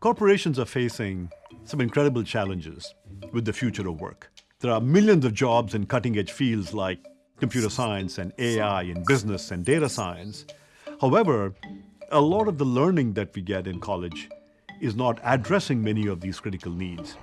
Corporations are facing some incredible challenges with the future of work. There are millions of jobs in cutting-edge fields like computer science and AI and business and data science. However, a lot of the learning that we get in college is not addressing many of these critical needs.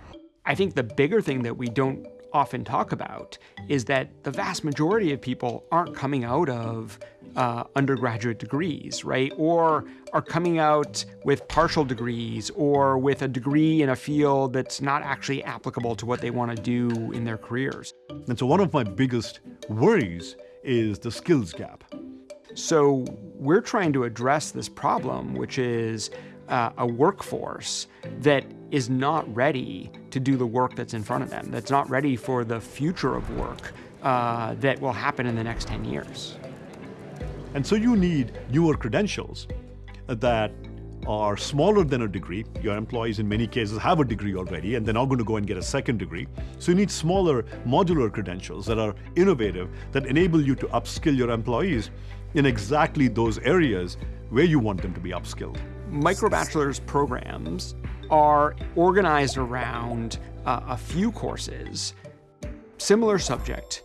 I think the bigger thing that we don't often talk about is that the vast majority of people aren't coming out of uh, undergraduate degrees, right? Or are coming out with partial degrees or with a degree in a field that's not actually applicable to what they want to do in their careers. And so one of my biggest worries is the skills gap. So we're trying to address this problem, which is uh, a workforce that is not ready to do the work that's in front of them, that's not ready for the future of work uh, that will happen in the next 10 years. And so you need newer credentials that are smaller than a degree. Your employees in many cases have a degree already and they're not going to go and get a second degree. So you need smaller modular credentials that are innovative, that enable you to upskill your employees in exactly those areas where you want them to be upskilled. Microbachelor's programs are organized around uh, a few courses, similar subject,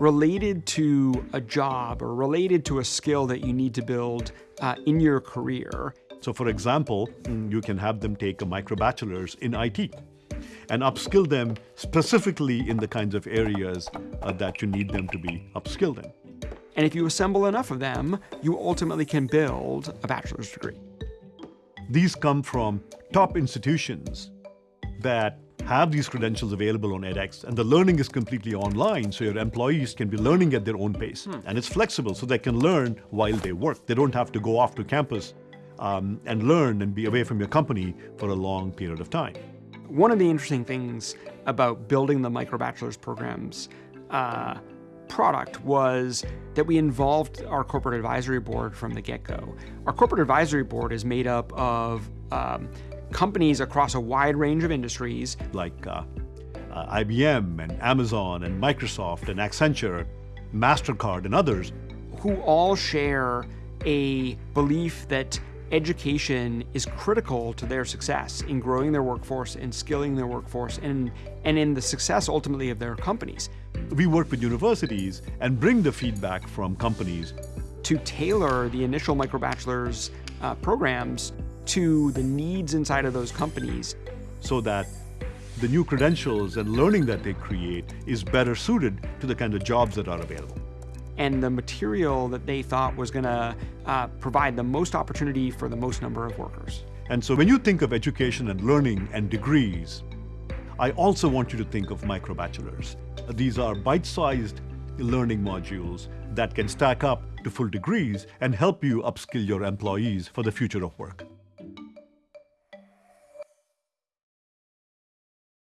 related to a job or related to a skill that you need to build uh, in your career. So for example, mm, you can have them take a microbachelor's in IT and upskill them specifically in the kinds of areas uh, that you need them to be upskilled in. And if you assemble enough of them, you ultimately can build a bachelor's degree. These come from top institutions that have these credentials available on edX, and the learning is completely online, so your employees can be learning at their own pace. Hmm. And it's flexible, so they can learn while they work. They don't have to go off to campus um, and learn and be away from your company for a long period of time. One of the interesting things about building the microbachelor's programs uh, product was that we involved our corporate advisory board from the get-go. Our corporate advisory board is made up of um, companies across a wide range of industries. Like uh, uh, IBM and Amazon and Microsoft and Accenture, MasterCard and others. Who all share a belief that education is critical to their success in growing their workforce and skilling their workforce and, and in the success ultimately of their companies. We work with universities and bring the feedback from companies. To tailor the initial microbachelor's uh, programs to the needs inside of those companies. So that the new credentials and learning that they create is better suited to the kind of jobs that are available and the material that they thought was going to uh, provide the most opportunity for the most number of workers. And so when you think of education and learning and degrees, I also want you to think of microbachelors. These are bite-sized learning modules that can stack up to full degrees and help you upskill your employees for the future of work.